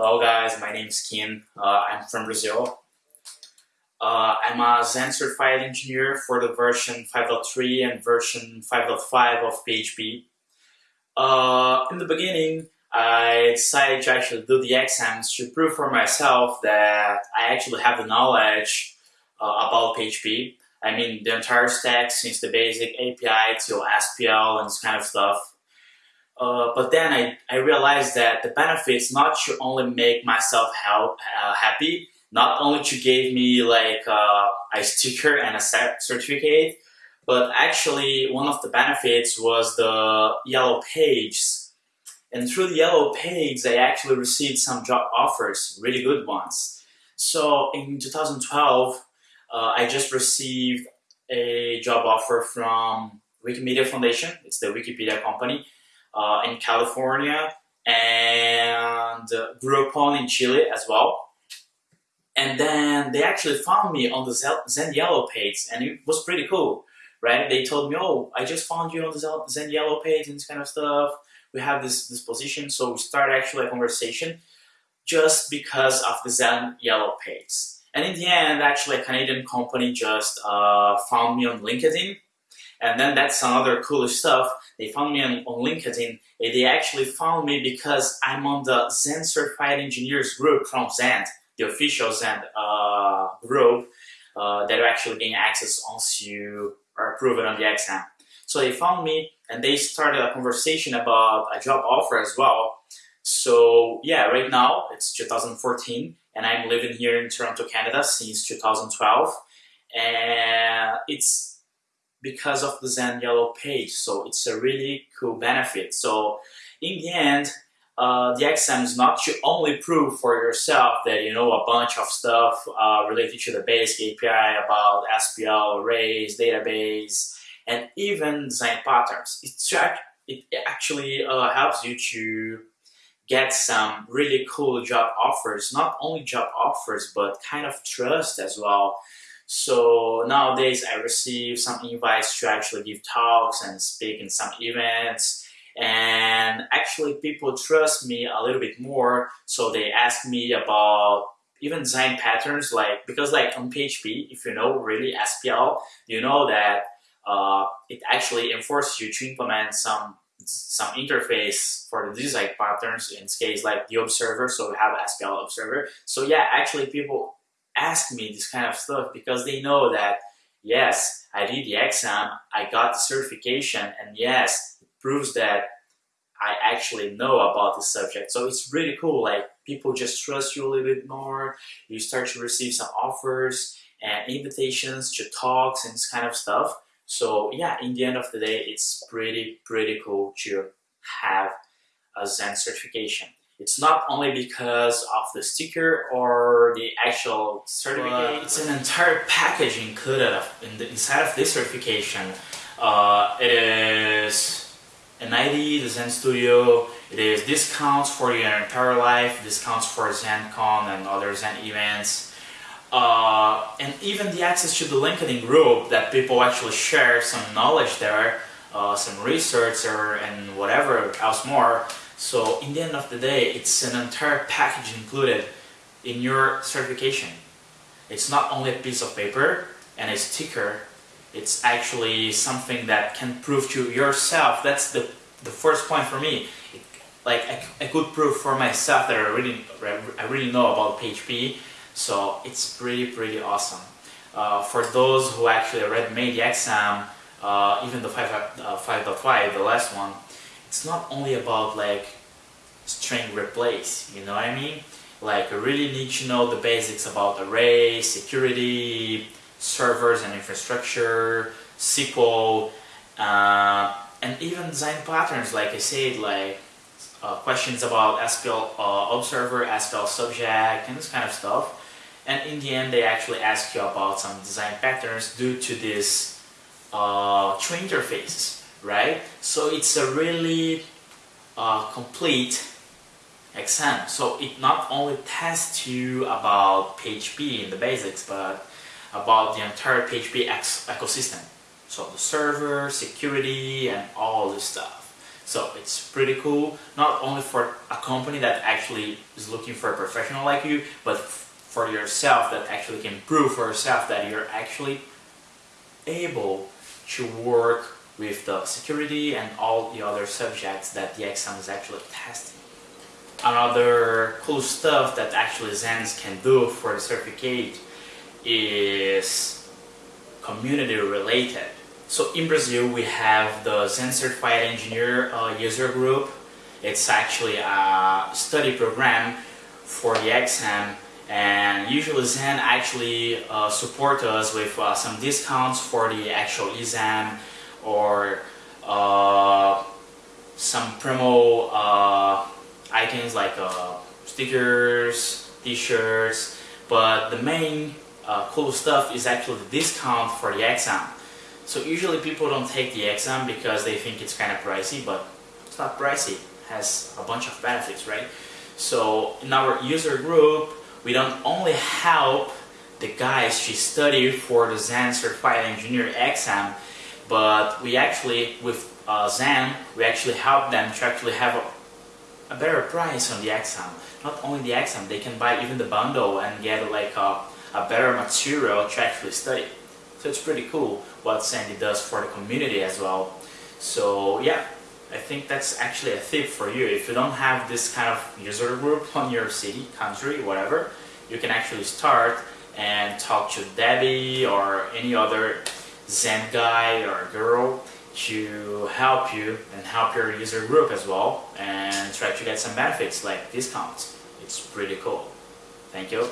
Hello guys, my name is Kim. Uh, I'm from Brazil. Uh, I'm a Zend certified engineer for the version 5.3 and version 5.5 of PHP. Uh, in the beginning, I decided to actually do the exams to prove for myself that I actually have the knowledge uh, about PHP. I mean, the entire stack since the basic API to SPL and this kind of stuff. Uh, but then I, I realized that the benefits not to only make myself help, uh, happy, not only to give me like uh, a sticker and a certificate, but actually one of the benefits was the yellow pages. And through the yellow pages, I actually received some job offers, really good ones. So in 2012, uh, I just received a job offer from Wikimedia Foundation. It's the Wikipedia company uh, in California and uh, on in Chile as well. And then they actually found me on the Zend Yellow page and it was pretty cool, right? They told me, oh, I just found you on the Zend Yellow page and this kind of stuff. We have this, this position. So we started actually a conversation just because of the Zend Yellow page. And in the end, actually a Canadian company just uh, found me on LinkedIn and then that's another cool stuff. They found me on, on LinkedIn. They actually found me because I'm on the Zend Certified Engineers group from Zend, the official Zend uh, group uh, that actually getting access once you are approved on the exam. So they found me and they started a conversation about a job offer as well. So yeah, right now it's 2014 and I'm living here in Toronto, Canada since 2012. And it's because of the Zend Yellow page. So it's a really cool benefit. So in the end, uh, the exam is not to only prove for yourself that you know a bunch of stuff uh, related to the basic API about SPL, arrays, database, and even design patterns. It's, it actually uh, helps you to get some really cool job offers, not only job offers, but kind of trust as well. So nowadays I receive some invites to actually give talks and speak in some events. And actually people trust me a little bit more. So they ask me about even design patterns like because like on PHP if you know really SPL you know that uh, it actually enforces you to implement some some interface for the design patterns in this case like the observer so we have SPL observer. So yeah actually people ask me this kind of stuff because they know that yes, I did the exam, I got the certification, and yes, it proves that I actually know about the subject. So it's really cool, like people just trust you a little bit more, you start to receive some offers and invitations to talks and this kind of stuff. So yeah, in the end of the day, it's pretty, pretty cool to have a Zend certification. It's not only because of the sticker or the actual certificate. it's an entire package included in the, inside of this certification. Uh, it is an ID, the Zend Studio, it is discounts for your entire life, discounts for ZendCon and other Zend events, uh, and even the access to the LinkedIn group that people actually share some knowledge there, uh, some research or and whatever else more. So in the end of the day, it's an entire package included in your certification. It's not only a piece of paper and a sticker, it's actually something that can prove to yourself. That's the, the first point for me. It, like I could prove for myself that I really, I really know about PHP. So it's pretty, pretty awesome. Uh, for those who actually already made the exam, uh, even the 5.5, uh, 5, the last one, it's not only about like string replace, you know what I mean? Like I really need to know the basics about array, security, servers and infrastructure, SQL, uh, and even design patterns like I said, like uh, questions about SPL uh, observer, SPL subject, and this kind of stuff. And in the end, they actually ask you about some design patterns due to this uh, two interfaces right? So it's a really uh, complete exam. So it not only tests you about PHP in the basics, but about the entire PHP ecosystem. So the server, security, and all this stuff. So it's pretty cool, not only for a company that actually is looking for a professional like you, but for yourself that actually can prove for yourself that you're actually able to work with the security and all the other subjects that the exam is actually testing. Another cool stuff that actually Zens can do for the certificate is community related. So in Brazil we have the Zend Certified Engineer uh, user group. It's actually a study program for the exam and usually Zend actually uh, support us with uh, some discounts for the actual exam or uh, some promo uh, items like uh, stickers, t-shirts but the main uh, cool stuff is actually the discount for the exam. So usually people don't take the exam because they think it's kind of pricey but it's not pricey. It has a bunch of benefits right? So in our user group we don't only help the guys to study for the Zend Certified Engineer exam, but we actually, with uh, Zend, we actually help them to actually have a, a, better price on the exam. Not only the exam, they can buy even the bundle and get like a, a better material to actually study. So it's pretty cool what Sandy does for the community as well. So yeah, I think that's actually a tip for you. If you don't have this kind of user group on your city, country, whatever, you can actually start and talk to Debbie or any other Zend guy or girl to help you and help your user group as well and try to get some benefits like discounts. It's pretty cool. Thank you.